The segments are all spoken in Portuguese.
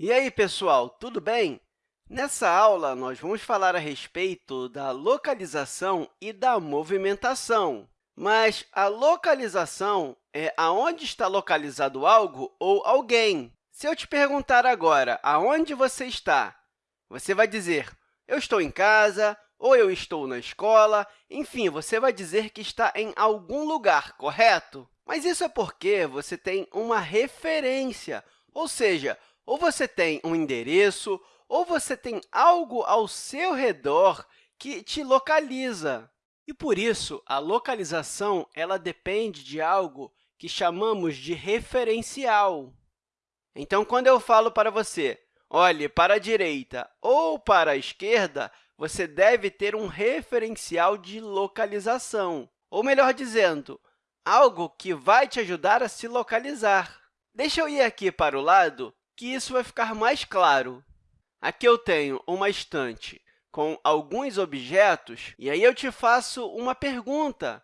E aí, pessoal, tudo bem? Nessa aula, nós vamos falar a respeito da localização e da movimentação. Mas a localização é aonde está localizado algo ou alguém. Se eu te perguntar agora aonde você está, você vai dizer eu estou em casa ou eu estou na escola. Enfim, você vai dizer que está em algum lugar, correto? Mas isso é porque você tem uma referência, ou seja, ou você tem um endereço, ou você tem algo ao seu redor que te localiza. E, por isso, a localização ela depende de algo que chamamos de referencial. Então, quando eu falo para você, olhe para a direita ou para a esquerda, você deve ter um referencial de localização, ou, melhor dizendo, algo que vai te ajudar a se localizar. Deixa eu ir aqui para o lado que isso vai ficar mais claro. Aqui eu tenho uma estante com alguns objetos, e aí eu te faço uma pergunta.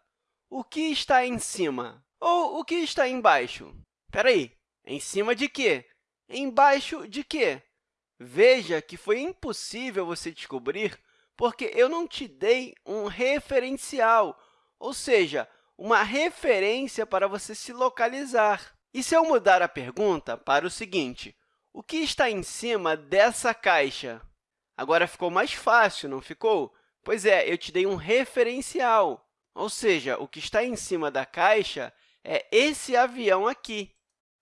O que está em cima? Ou o que está embaixo? Espera aí, em cima de quê? Embaixo de quê? Veja que foi impossível você descobrir porque eu não te dei um referencial, ou seja, uma referência para você se localizar. E se eu mudar a pergunta para o seguinte, o que está em cima dessa caixa? Agora ficou mais fácil, não ficou? Pois é, eu te dei um referencial, ou seja, o que está em cima da caixa é esse avião aqui.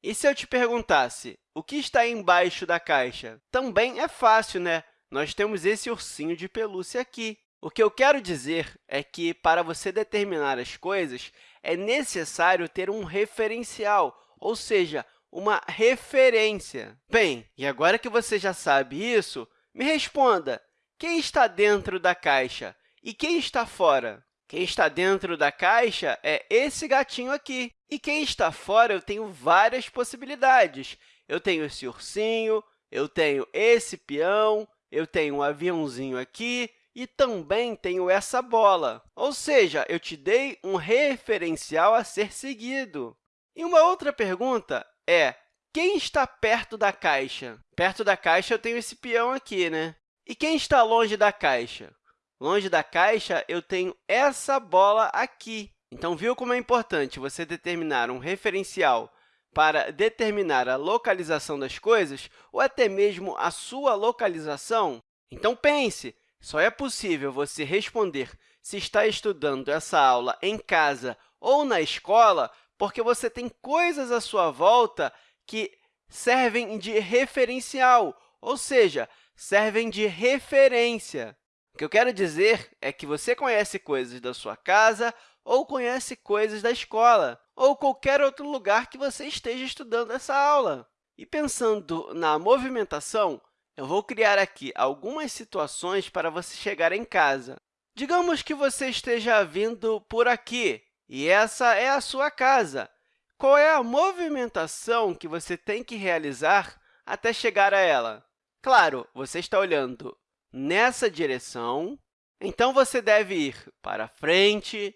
E se eu te perguntasse o que está embaixo da caixa? Também é fácil, né? Nós temos esse ursinho de pelúcia aqui. O que eu quero dizer é que, para você determinar as coisas, é necessário ter um referencial, ou seja, uma referência. Bem, e agora que você já sabe isso, me responda, quem está dentro da caixa e quem está fora? Quem está dentro da caixa é esse gatinho aqui, e quem está fora eu tenho várias possibilidades. Eu tenho esse ursinho, eu tenho esse peão, eu tenho um aviãozinho aqui, e também tenho essa bola. Ou seja, eu te dei um referencial a ser seguido. E uma outra pergunta é quem está perto da caixa? Perto da caixa, eu tenho esse peão aqui, né? E quem está longe da caixa? Longe da caixa, eu tenho essa bola aqui. Então, viu como é importante você determinar um referencial para determinar a localização das coisas ou até mesmo a sua localização? Então, pense, só é possível você responder se está estudando essa aula em casa ou na escola porque você tem coisas à sua volta que servem de referencial, ou seja, servem de referência. O que eu quero dizer é que você conhece coisas da sua casa ou conhece coisas da escola, ou qualquer outro lugar que você esteja estudando essa aula. E pensando na movimentação, eu vou criar aqui algumas situações para você chegar em casa. Digamos que você esteja vindo por aqui, e essa é a sua casa. Qual é a movimentação que você tem que realizar até chegar a ela? Claro, você está olhando nessa direção, então você deve ir para frente,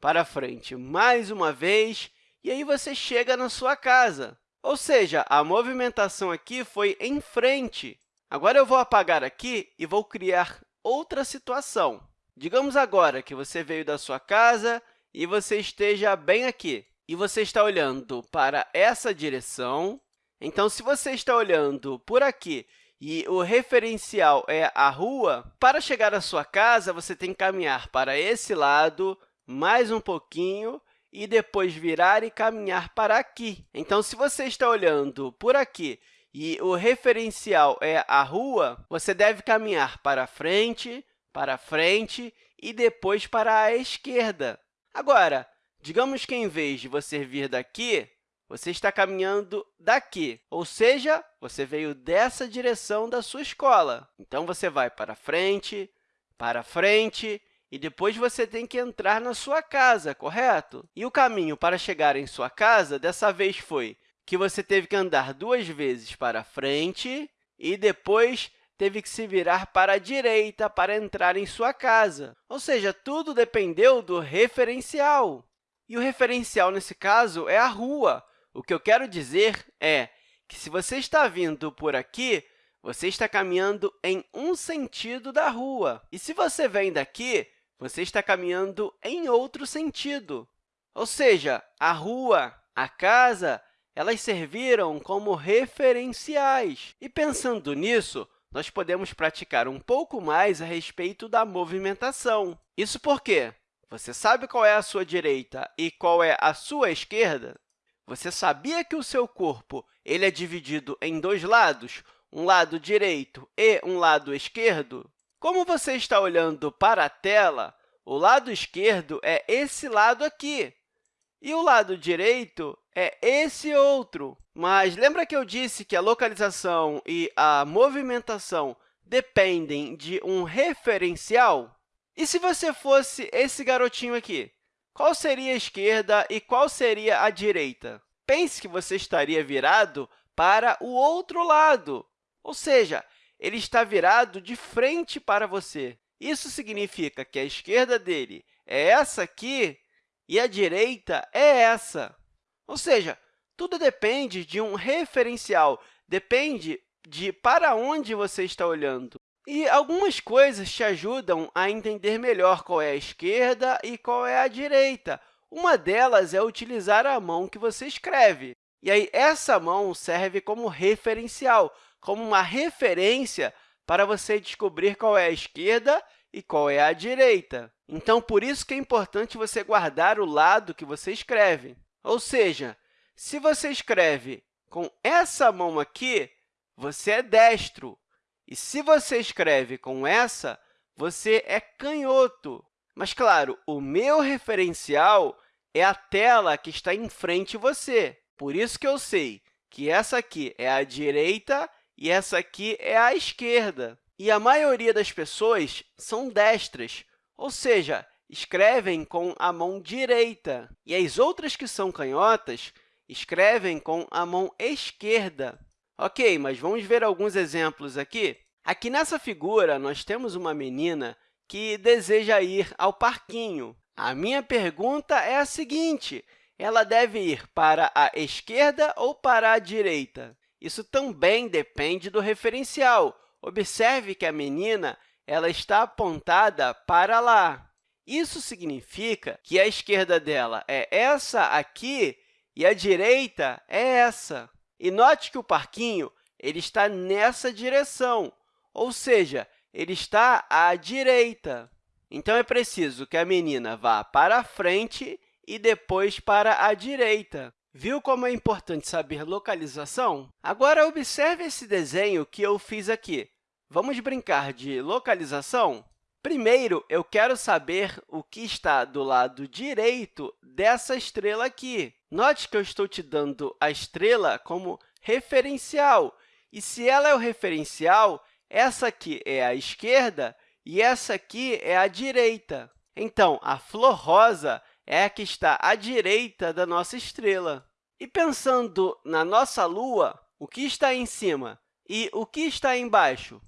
para frente mais uma vez, e aí você chega na sua casa. Ou seja, a movimentação aqui foi em frente. Agora, eu vou apagar aqui e vou criar outra situação. Digamos agora que você veio da sua casa e você esteja bem aqui, e você está olhando para essa direção, então, se você está olhando por aqui e o referencial é a rua, para chegar à sua casa, você tem que caminhar para esse lado, mais um pouquinho, e depois virar e caminhar para aqui. Então, se você está olhando por aqui e o referencial é a rua, você deve caminhar para frente, para frente e depois para a esquerda. Agora, digamos que, em vez de você vir daqui, você está caminhando daqui, ou seja, você veio dessa direção da sua escola. Então, você vai para frente, para frente, e depois você tem que entrar na sua casa, correto? E o caminho para chegar em sua casa, dessa vez, foi que você teve que andar duas vezes para frente e depois teve que se virar para a direita para entrar em sua casa. Ou seja, tudo dependeu do referencial. E o referencial, nesse caso, é a rua. O que eu quero dizer é que se você está vindo por aqui, você está caminhando em um sentido da rua. E se você vem daqui, você está caminhando em outro sentido. Ou seja, a rua, a casa, elas serviram como referenciais. E, pensando nisso, nós podemos praticar um pouco mais a respeito da movimentação. Isso porque você sabe qual é a sua direita e qual é a sua esquerda? Você sabia que o seu corpo ele é dividido em dois lados, um lado direito e um lado esquerdo? Como você está olhando para a tela, o lado esquerdo é esse lado aqui, e o lado direito é esse outro. Mas lembra que eu disse que a localização e a movimentação dependem de um referencial? E se você fosse esse garotinho aqui? Qual seria a esquerda e qual seria a direita? Pense que você estaria virado para o outro lado, ou seja, ele está virado de frente para você. Isso significa que a esquerda dele é essa aqui e a direita é essa. Ou seja, tudo depende de um referencial, depende de para onde você está olhando. E algumas coisas te ajudam a entender melhor qual é a esquerda e qual é a direita. Uma delas é utilizar a mão que você escreve. E aí, essa mão serve como referencial, como uma referência para você descobrir qual é a esquerda e qual é a direita. Então, por isso que é importante você guardar o lado que você escreve. Ou seja, se você escreve com essa mão aqui, você é destro. E se você escreve com essa, você é canhoto. Mas, claro, o meu referencial é a tela que está em frente de você. Por isso que eu sei que essa aqui é a direita e essa aqui é a esquerda. E a maioria das pessoas são destras, ou seja, escrevem com a mão direita. E as outras que são canhotas escrevem com a mão esquerda. Ok, mas vamos ver alguns exemplos aqui. Aqui nessa figura, nós temos uma menina que deseja ir ao parquinho. A minha pergunta é a seguinte, ela deve ir para a esquerda ou para a direita? Isso também depende do referencial. Observe que a menina ela está apontada para lá. Isso significa que a esquerda dela é essa aqui e a direita é essa. E note que o parquinho ele está nessa direção, ou seja, ele está à direita. Então, é preciso que a menina vá para a frente e depois para a direita. Viu como é importante saber localização? Agora, observe esse desenho que eu fiz aqui. Vamos brincar de localização? Primeiro, eu quero saber o que está do lado direito dessa estrela aqui. Note que eu estou te dando a estrela como referencial. E se ela é o referencial, essa aqui é a esquerda e essa aqui é a direita. Então, a flor rosa é a que está à direita da nossa estrela. E pensando na nossa Lua, o que está em cima e o que está embaixo?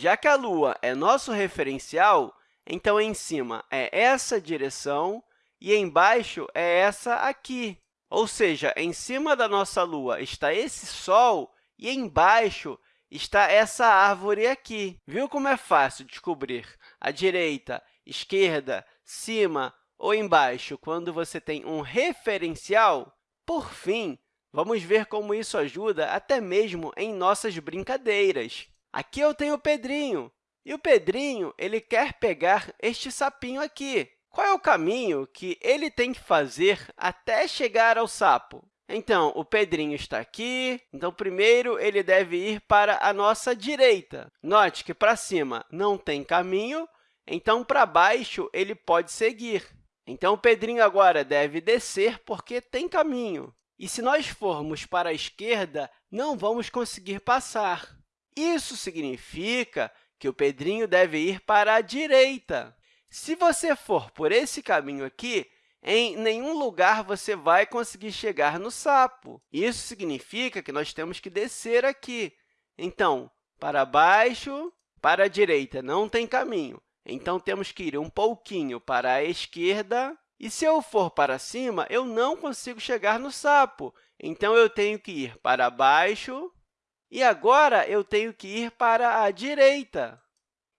Já que a Lua é nosso referencial, então, em cima é essa direção e embaixo é essa aqui. Ou seja, em cima da nossa Lua está esse Sol e embaixo está essa árvore aqui. Viu como é fácil descobrir a direita, esquerda, cima ou embaixo quando você tem um referencial? Por fim, vamos ver como isso ajuda até mesmo em nossas brincadeiras. Aqui eu tenho o Pedrinho, e o Pedrinho ele quer pegar este sapinho aqui. Qual é o caminho que ele tem que fazer até chegar ao sapo? Então, o Pedrinho está aqui, então, primeiro, ele deve ir para a nossa direita. Note que para cima não tem caminho, então, para baixo, ele pode seguir. Então, o Pedrinho agora deve descer porque tem caminho. E se nós formos para a esquerda, não vamos conseguir passar. Isso significa que o Pedrinho deve ir para a direita. Se você for por esse caminho aqui, em nenhum lugar você vai conseguir chegar no sapo. Isso significa que nós temos que descer aqui. Então, para baixo, para a direita não tem caminho. Então, temos que ir um pouquinho para a esquerda. E se eu for para cima, eu não consigo chegar no sapo. Então, eu tenho que ir para baixo, E agora, eu tenho que ir para a direita.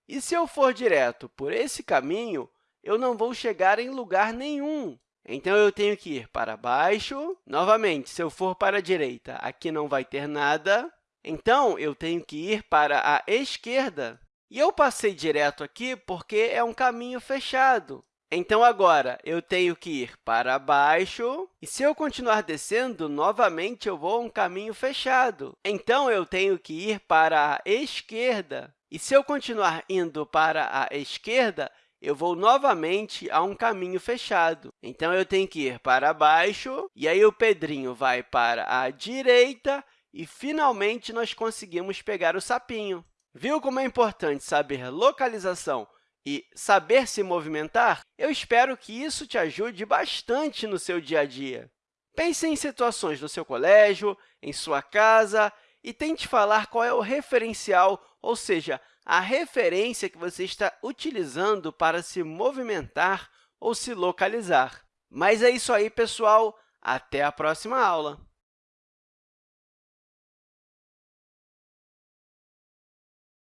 E se eu for direto por esse caminho, eu não vou chegar em lugar nenhum. Então, eu tenho que ir para baixo. Novamente, se eu for para a direita, aqui não vai ter nada. Então, eu tenho que ir para a esquerda. E eu passei direto aqui porque é um caminho fechado. Então, agora, eu tenho que ir para baixo, e se eu continuar descendo, novamente eu vou um caminho fechado. Então, eu tenho que ir para a esquerda. E se eu continuar indo para a esquerda, eu vou novamente a um caminho fechado. Então, eu tenho que ir para baixo, e aí o Pedrinho vai para a direita, e, finalmente, nós conseguimos pegar o sapinho. Viu como é importante saber localização e saber se movimentar? Eu espero que isso te ajude bastante no seu dia a dia. Pense em situações no seu colégio, em sua casa, e tente falar qual é o referencial, ou seja, a referência que você está utilizando para se movimentar ou se localizar. Mas é isso aí, pessoal! Até a próxima aula!